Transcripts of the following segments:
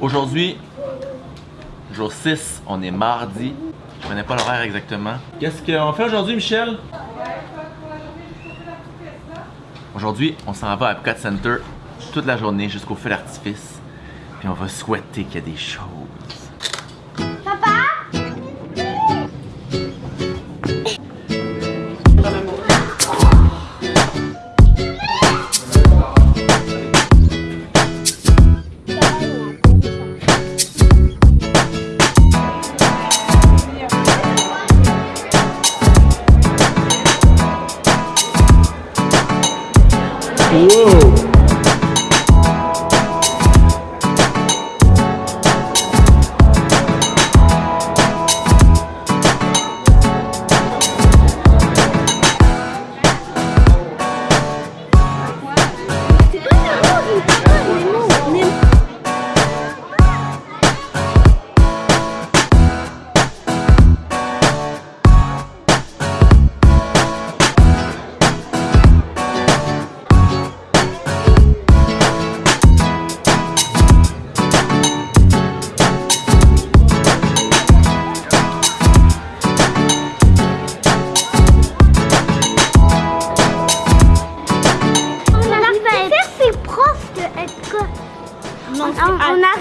Aujourd'hui, jour 6, on est mardi. Je connais pas l'horaire exactement. Qu'est-ce qu'on fait aujourd'hui, Michel? Aujourd'hui, on s'en va à Epcot Center toute la journée jusqu'au feu d'artifice. Puis on va souhaiter qu'il y ait des choses.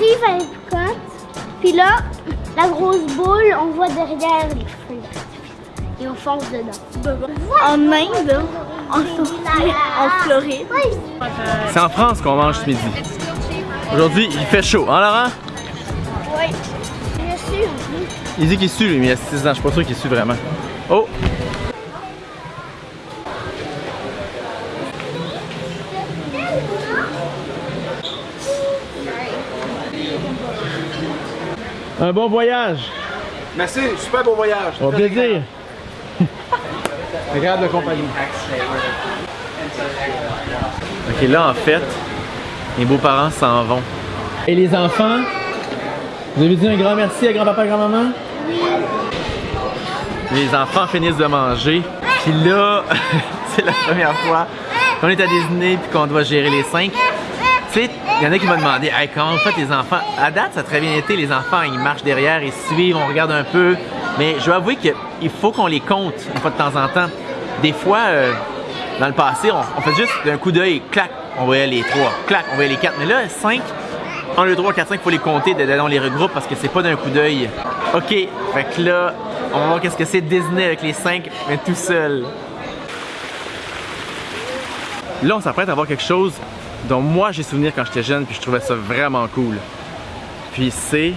Arrive à Epcot, puis là, la grosse boule, on voit derrière les d'artifice. Et on fonce dedans. En Inde, en, en Floride. C'est en France qu'on mange ce midi. Aujourd'hui, il fait chaud, hein Laurent? Oui. Je suis. Il dit qu'il sue lui, mais il a 6 ans, je suis pas sûr qu'il sue vraiment. Oh! Un bon voyage! Merci, super beau voyage. Au plaisir! Regarde de compagnie. Ok, là en fait, les beaux-parents s'en vont. Et les enfants, vous avez dit un grand merci à grand-papa et grand-maman? Les enfants finissent de manger, puis là, c'est la première fois qu'on est à Disney puis qu'on doit gérer les cinq. Tu sais, il y en a qui m'ont demandé hey, comment vous faites les enfants? À date, ça a très bien été. Les enfants, ils marchent derrière, ils suivent, on regarde un peu. Mais je dois avouer qu'il faut qu'on les compte une fois de temps en temps. Des fois, euh, dans le passé, on, fait juste d'un coup d'œil, clac, on voyait les trois, clac, on voyait les quatre. Mais là, 5, 1, 2, 3, 4, 5, il faut les compter, on les regroupe parce que c'est pas d'un coup d'œil. Ok, fait que là, on va voir qu'est-ce que c'est Disney avec les 5, mais tout seul. Là, on s'apprête à voir quelque chose dont moi j'ai souvenir quand j'étais jeune, puis je trouvais ça vraiment cool. Puis c'est.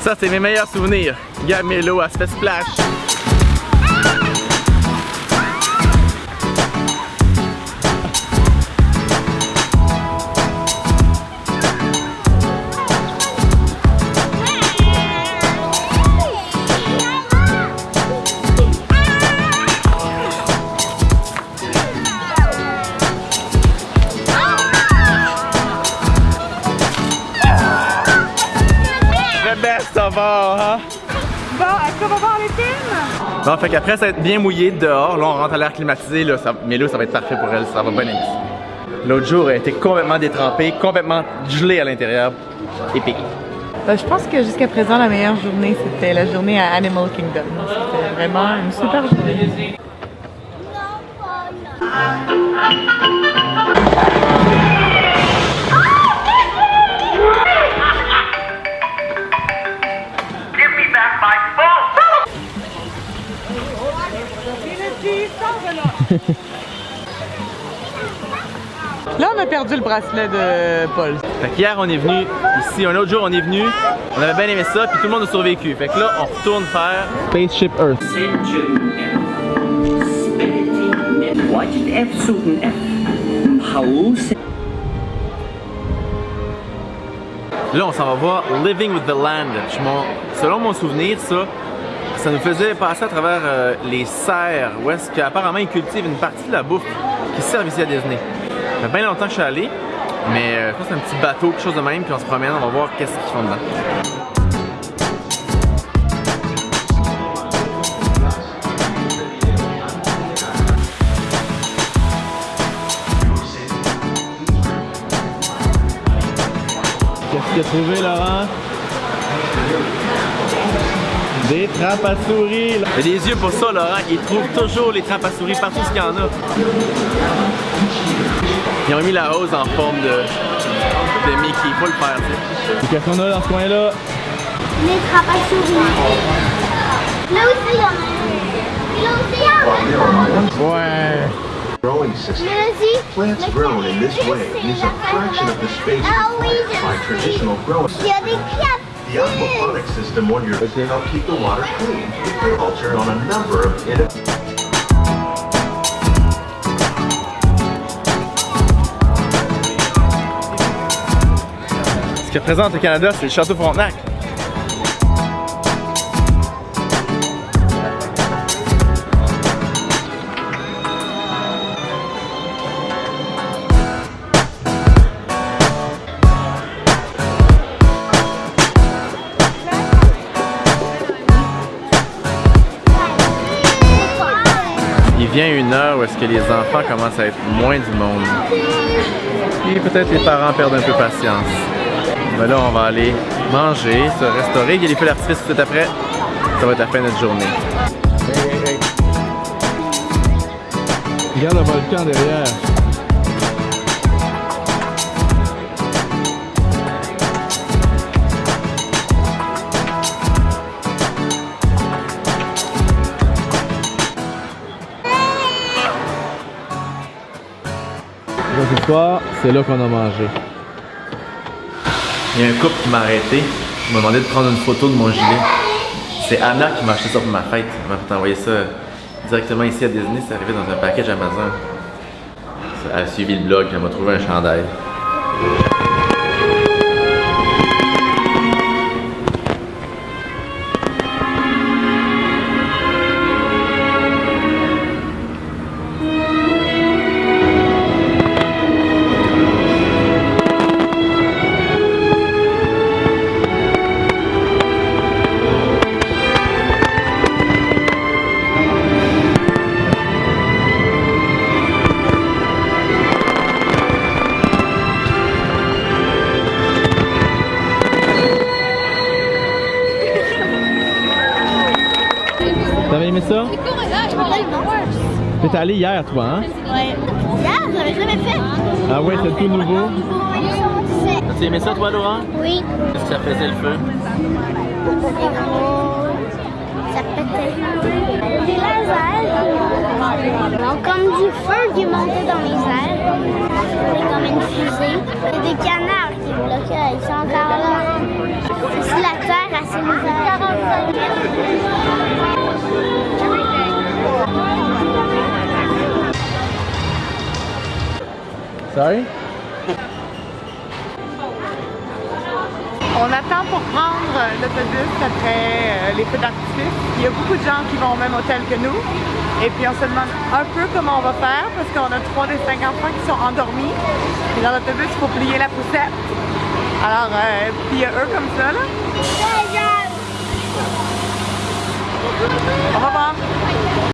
Ça, c'est mes meilleurs souvenirs. Regarde Mélo, elle se splash. Bon, fait qu'après ça va être bien mouillé dehors, là on rentre à l'air climatisé, là, ça, mais là ça va être parfait pour elle, ça va bien. L'autre jour, elle était complètement détrempée, complètement gelée à l'intérieur. Épique. Ben, je pense que jusqu'à présent, la meilleure journée, c'était la journée à Animal Kingdom. C'était vraiment une super journée. Là, on a perdu le bracelet de Paul. Fait qu'hier on est venu ici, un autre jour on est venu, on avait bien aimé ça, puis tout le monde a survécu. Fait que là on retourne faire Spaceship Earth. Là on s'en va voir Living with the Land. Selon mon souvenir, ça, ça nous faisait passer à travers euh, les serres, où est-ce qu'apparemment ils cultivent une partie de la bouffe qui servent ici à Disney. Ça fait bien longtemps que je suis allé, mais euh, je que c'est un petit bateau, quelque chose de même, puis on se promène, on va voir qu'est-ce qu'ils font dedans. Qu'est-ce que tu as trouvé, Laurent? Des trappes à souris. là. Il a des yeux pour ça, Laurent. Il trouve toujours les trappes à souris partout ce qu'il y en a. Ils ont mis la hausse en forme de, de Mickey. Il faut le faire, tu sais. Qu'est-ce qu'on a dans ce coin-là? Les trappes à souris. Là aussi, il y en a un. Là aussi, il y en a un. Ouais. growing system. Plants grown in this way use a fraction of the space Ah oui, required by je sais. traditional growing. Il y a des The aquaponics system wonders to help keep the water clean. Culture on a number of innovative Ce qui représente le Canada, c'est le Château Frontenac. Vient une heure où est-ce que les enfants commencent à être moins du monde. Et peut-être les parents perdent un peu patience. Mais là, on va aller manger, se restaurer. Il y a les feux d'artifice tout après. Ça va être la fin de notre journée. Regarde le volcan derrière. Soir, c'est là qu'on a mangé. Il y a un couple qui m'a arrêté. Il m'a demandé de prendre une photo de mon gilet. C'est Anna qui m'a acheté ça pour ma fête. Elle m'a envoyer ça directement ici à Disney. C'est arrivé dans un package Amazon. Elle a suivi le blog. Elle m'a trouvé un chandail. Aimé ça? T'es allé hier, toi, hein? Ouais. Hier, je l'avais jamais fait. Ah ouais, c'est tout nouveau. T'as aimé ça, toi, Laurent? Oui. Qu'est-ce que ça faisait le feu? C'était gros. Ça pétait. Des lasers. Donc, comme du feu qui montait dans les airs. C'était comme une fusée. A des canards qui bloquaient. Ils sont encore là. Si la terre, elle s'est On attend pour prendre l'autobus après euh, les feux d'artifice. Il y a beaucoup de gens qui vont au même hôtel que nous. Et puis on se demande un peu comment on va faire parce qu'on a trois des cinq enfants qui sont endormis. Et dans l'autobus, il faut plier la poussette. Alors, euh, puis il y a eux comme ça, là. On va voir.